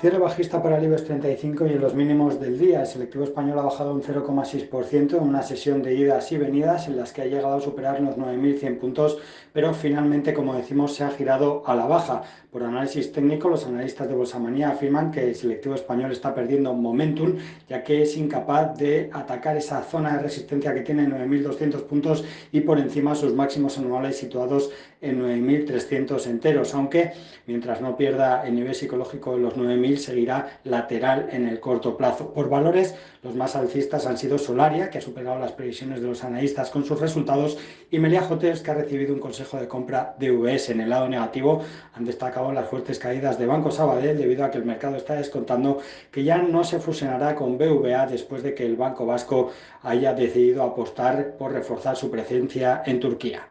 Cierre bajista para el IBEX 35 y en los mínimos del día. El selectivo español ha bajado un 0,6% en una sesión de idas y venidas en las que ha llegado a superar los 9.100 puntos, pero finalmente, como decimos, se ha girado a la baja. Por análisis técnico, los analistas de Bolsamanía afirman que el selectivo español está perdiendo momentum, ya que es incapaz de atacar esa zona de resistencia que tiene 9.200 puntos y por encima sus máximos anuales situados en 9.300 enteros, aunque mientras no pierda el nivel psicológico de los 9.000 seguirá lateral en el corto plazo. Por valores, los más alcistas han sido Solaria, que ha superado las previsiones de los analistas con sus resultados, y Melia Hotels, que ha recibido un consejo de compra de VS. En el lado negativo han destacado las fuertes caídas de Banco Sabadell debido a que el mercado está descontando que ya no se fusionará con BVA después de que el Banco Vasco haya decidido apostar por reforzar su presencia en Turquía.